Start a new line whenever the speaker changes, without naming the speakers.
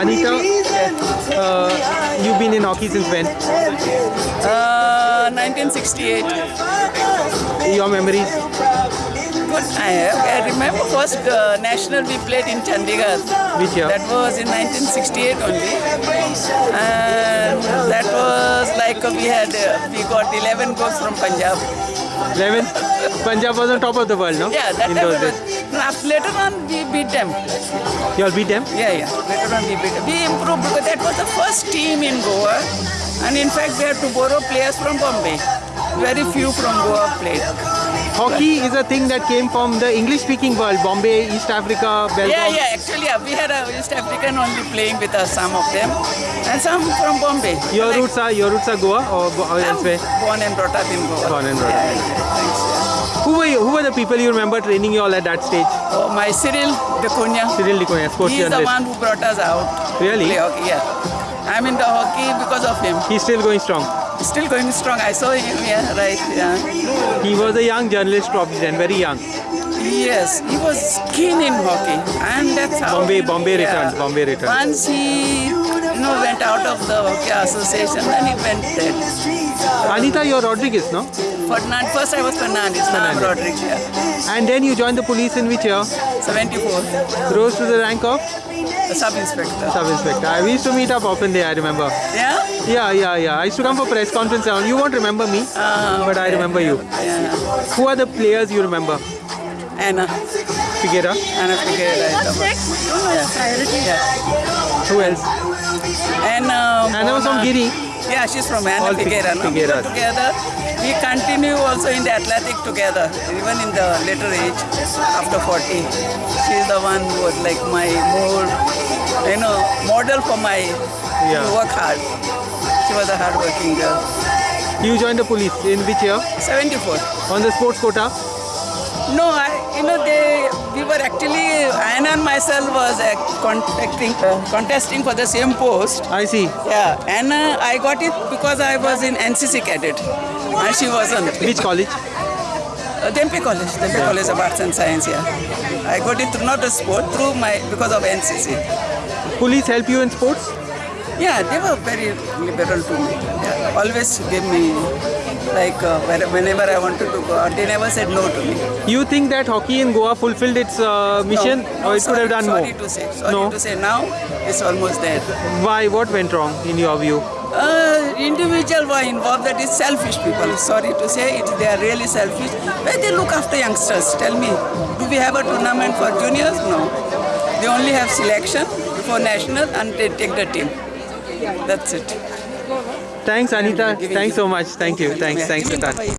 Anita, uh, you've been in hockey since when?
Uh, 1968.
Your memories?
Good. I, I remember first uh, national we played in Chandigarh.
Which year?
That was in 1968 only. And that was like uh, we had, uh, we got 11 goals from Punjab.
11? Punjab was on top of the world, no?
Yeah, that
In those
it
days.
Was, no, after- later on we beat them.
You all beat them?
Yeah, yeah. Later on we beat them. We improved because that was the first team in Goa. And in fact we had to borrow players from Bombay. Very few from Goa played.
Hockey is a thing that came from the English-speaking world, Bombay, East Africa, Belgium.
Yeah, yeah, actually, yeah, we had a East African only playing with us, some of them, and some from Bombay.
Your
Like,
roots are your roots are Goa or, or uh,
I'm
elsewhere?
born and brought up in Goa.
Born and brought up.
Yeah, yeah, thanks. Yeah.
Who were you, who were the people you remember training you all at that stage?
Oh, my Cyril Dacunia.
Cyril Likonia, sports
He is the one who brought us out.
Really?
Play hockey, yeah. I'm in the hockey because of him.
He's still going strong.
Still going strong. I saw him, yeah, right, yeah.
He was a young journalist probably then, very young.
Yes, he was keen in hockey, and that's how.
Bombay- Bombay returned, Bombay returned.
Once he, you know, went out of the hockey association, then he went there.
Anita, you're Rodriguez, no?
Fernand, first I was Fernandez, now I'm Rodriguez. Yeah.
And then you joined the police in which year?
74,
Rose to the rank of
a sub inspector.
sub inspector. I used to meet up often there, I remember.
Yeah?
Yeah, yeah, yeah. I used to come for press conference. You won't remember me,
Ah,
but I remember you.
Yeah.
Who are the players you remember?
Anna.
Figueira.
Anna Figueira. Yeah. yeah.
Who else?
And uh,
Anna was from Giri.
Yeah, she's from Anna
All Fi-
Figueira. No? We were together. We continue also in the athletic together, even in the later age, after 40. She's the one who was like my more, you know, model for my
Yeah.
work hard. She was a hard-working girl.
You joined the police in which year?
74.
On the sports quota?
No, I, you know, they, we were actually, Anna and myself was uh, contacting, contesting for the same post.
I see.
Yeah, and uh, I got it because I was in NCC cadet, and she wasn't.
Which college?
Uh, Dhempe College, Dhempe College of Arts and Science. Yeah, I got it through not a sport, through my because of NCC.
Police help you in sports?
Yeah, they were very liberal to me. Yeah, always give me like uh, whenever I wanted to go out, they never said no to me.
You think that hockey in Goa fulfilled its uh, mission
No,
or it
sorry,
could have done
sorry
more?
to say, sorry
No.
to say. Now it's almost there.
Why? What went wrong in your view?
Uh, individual were involved that is selfish people. Sorry to say it, they are really selfish. Where they look after youngsters, tell me. Do we have a tournament for juniors? No. They only have selection for national and they take the team. That's it.
Thanks, Anita. Thanks so much. Thank you. Thanks. Thanks,
away.